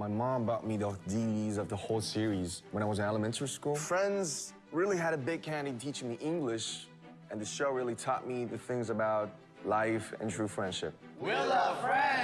My mom bought me the DVDs of the whole series when I was in elementary school. Friends really had a big hand in teaching me English, and the show really taught me the things about life and true friendship. We'll love friends.